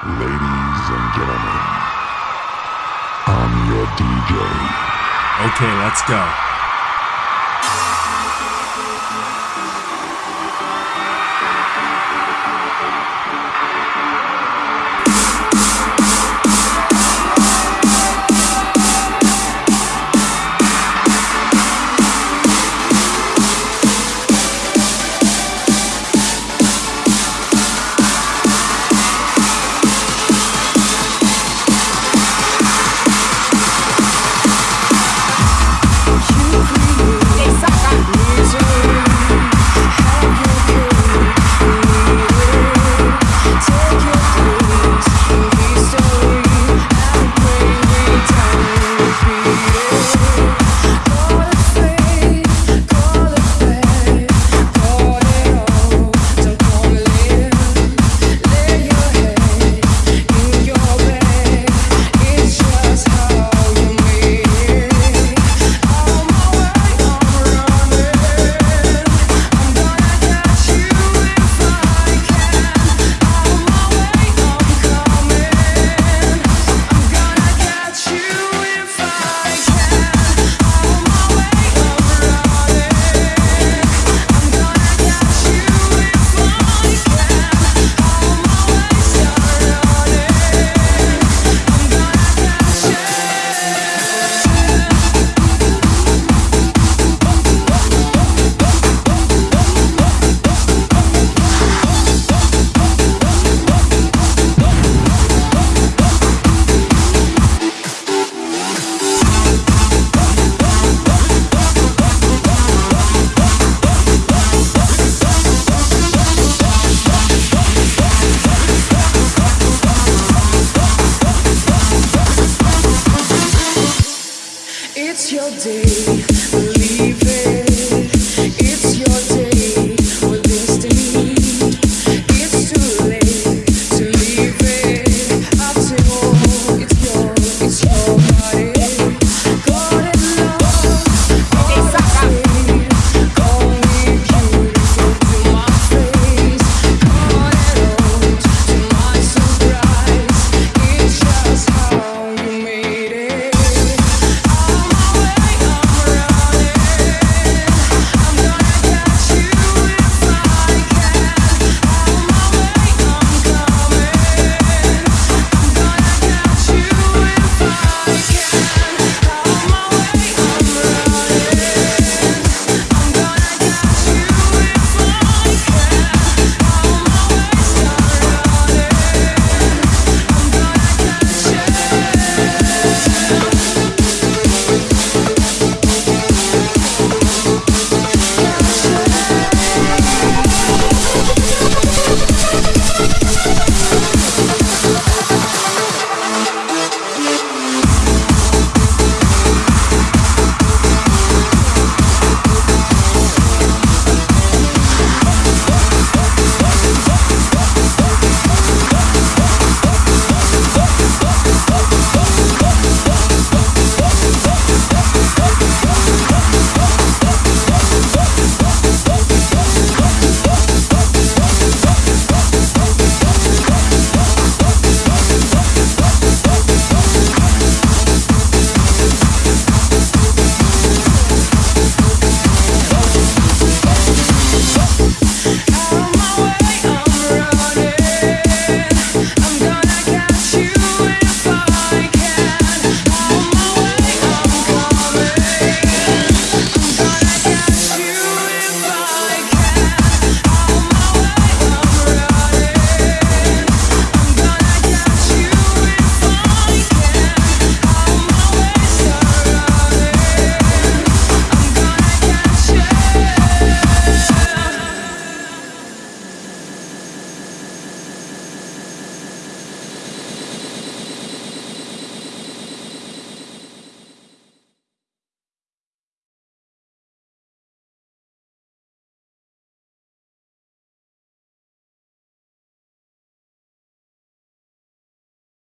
Ladies and gentlemen, I'm your DJ. Okay, let's go. It's your day.